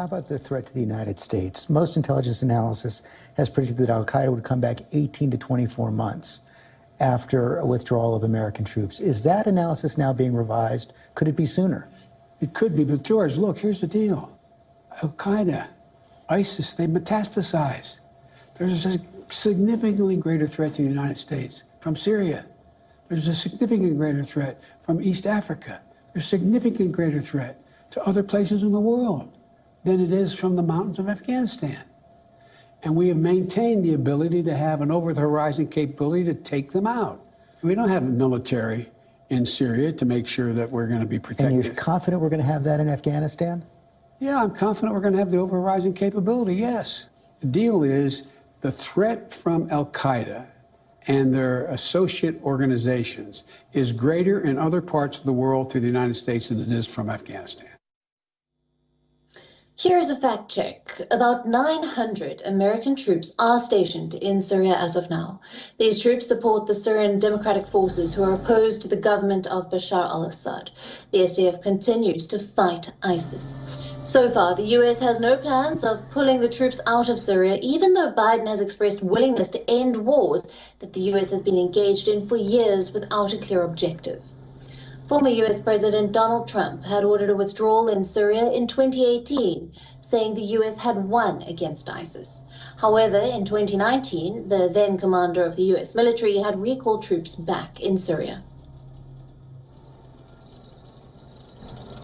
How about the threat to the United States? Most intelligence analysis has predicted that Al Qaeda would come back 18 to 24 months after a withdrawal of American troops. Is that analysis now being revised? Could it be sooner? It could be, but George, look, here's the deal. Al Qaeda, ISIS, they metastasize. There's a significantly greater threat to the United States from Syria. There's a significant greater threat from East Africa. There's a significant greater threat to other places in the world than it is from the mountains of Afghanistan. And we have maintained the ability to have an over the horizon capability to take them out. We don't have a military in Syria to make sure that we're going to be protected. And you're confident we're going to have that in Afghanistan? Yeah, I'm confident we're going to have the over horizon capability, yes. The deal is the threat from Al Qaeda and their associate organizations is greater in other parts of the world to the United States than it is from Afghanistan. Here's a fact check. About 900 American troops are stationed in Syria as of now. These troops support the Syrian Democratic Forces who are opposed to the government of Bashar al Assad. The SDF continues to fight ISIS. So far, the US has no plans of pulling the troops out of Syria, even though Biden has expressed willingness to end wars that the US has been engaged in for years without a clear objective. Former US President Donald Trump had ordered a withdrawal in Syria in 2018, saying the US had won against ISIS. However, in 2019, the then commander of the US military had recalled troops back in Syria.